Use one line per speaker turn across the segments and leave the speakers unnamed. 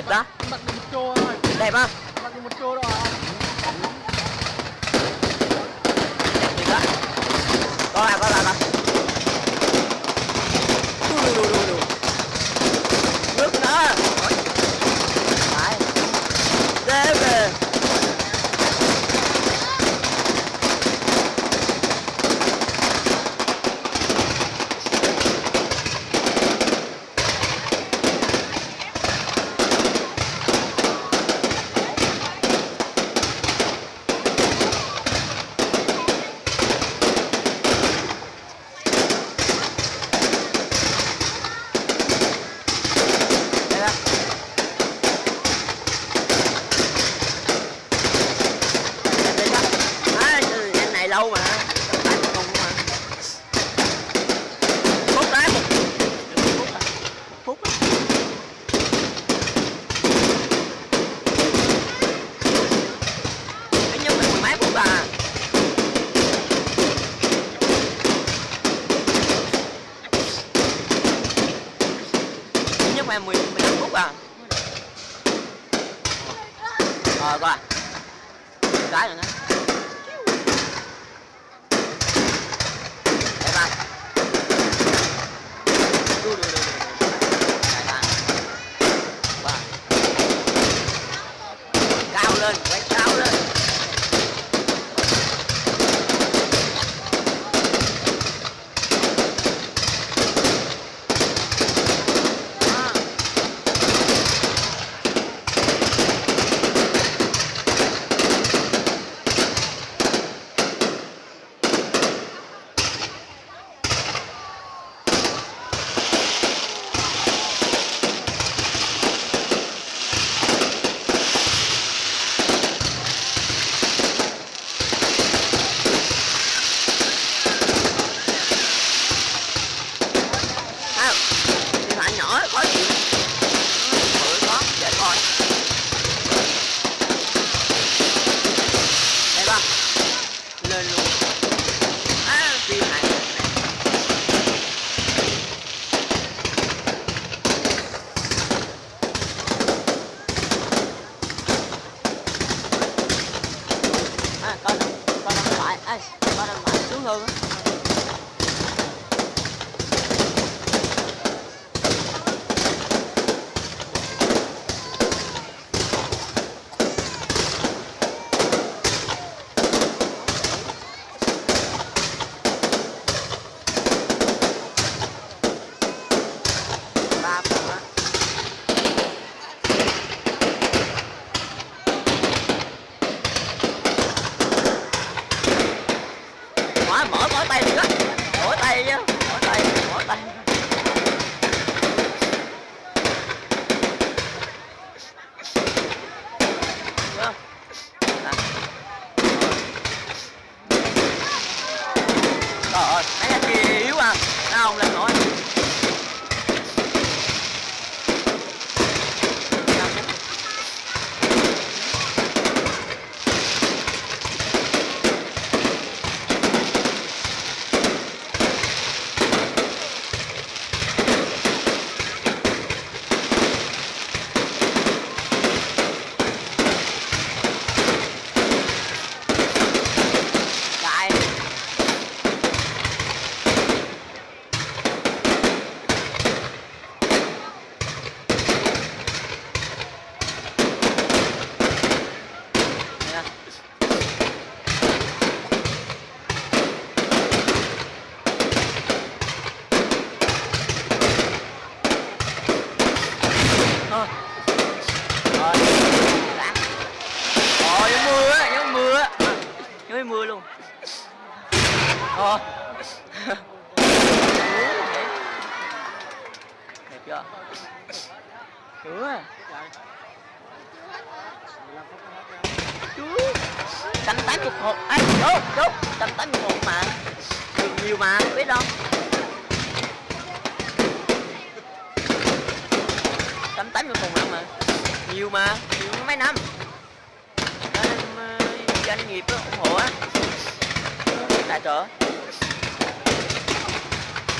đẹp đó. Đẹp không?
Có làm
có làm đó. 咋样呢 cạnh mươi một ai vô vô cạnh mươi một mà. Được nhiều mà biết không cạnh 80 hộp mà, mà. Nhiều mà nhiều mấy năm. Nên ờ, doanh nghiệp đó, ủng hộ á. Tại chỗ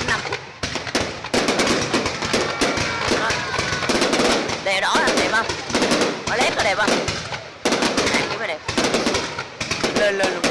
năm. Ờ. Phút đẹp đó đẹp không mà lép là đẹp không la, la.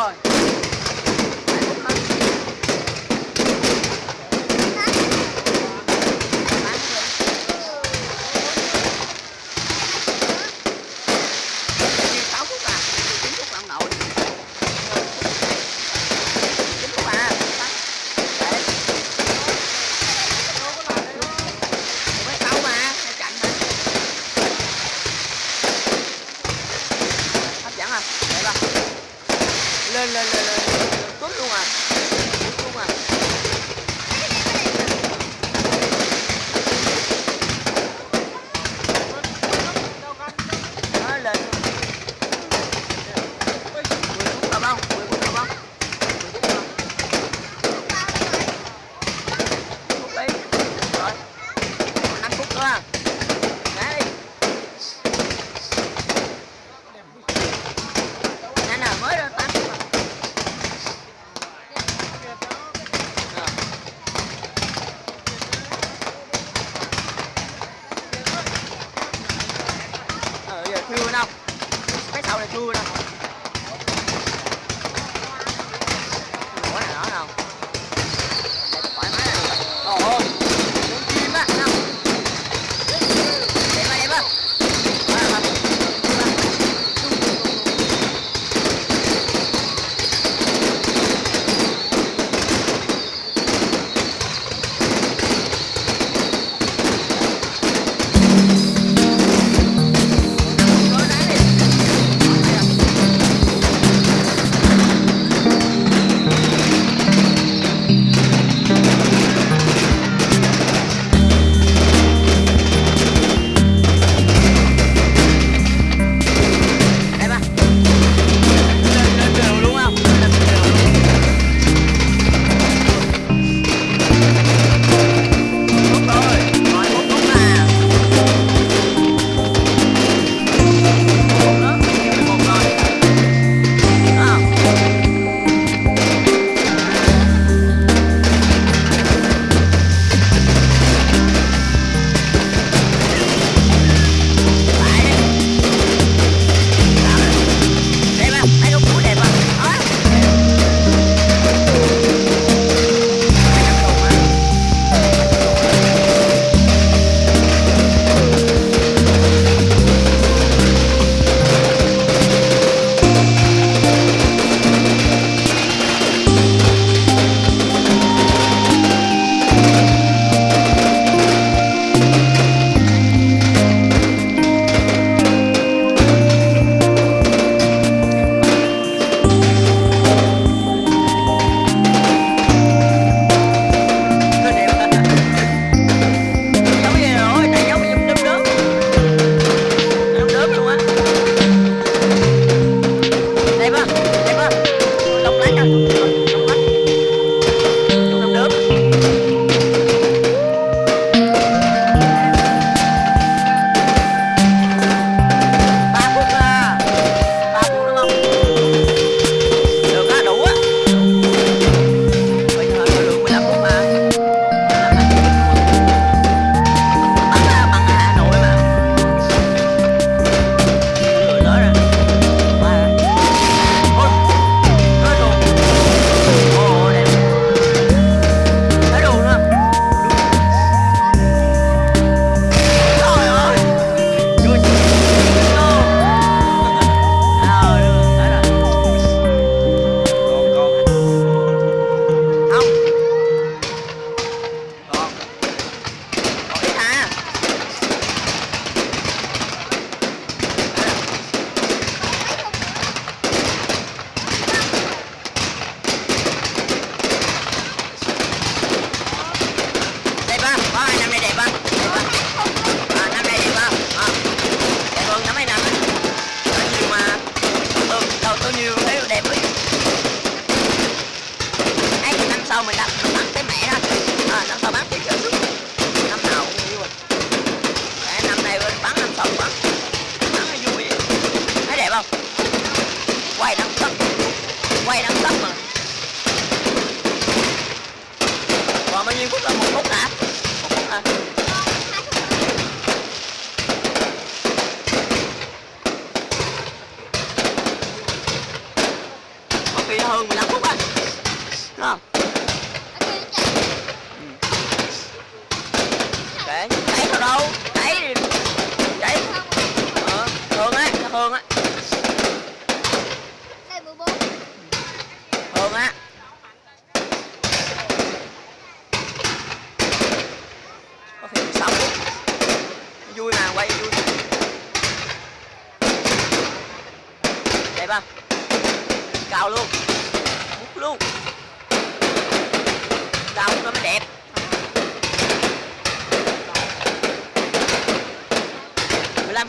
time. la la la.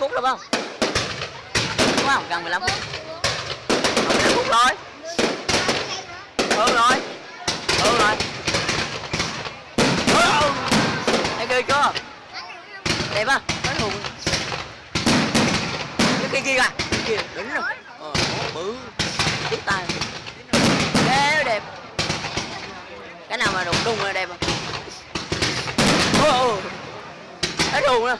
Phút được không? Đúng không? Gần mười lăm phút. Còn 15 phút rồi. Hơn rồi. Hơn rồi. Ừ. Thấy ghê chưa? Đẹp không? Cái hùng cái kia kia kìa. Kia đỉnh rồi ờ bự. Tiếp tay. Ghê đẹp. Cái nào mà đụng đụng là đẹp à Ồ, cái đùng nè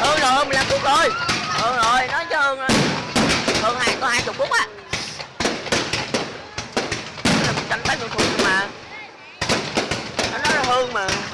hơn rồi hơn 15 phút rồi hơn rồi nói chứ hơn hơn hai có hai chục phút á Nó là một trăm tám mươi phút mà nó nói là hơn mà.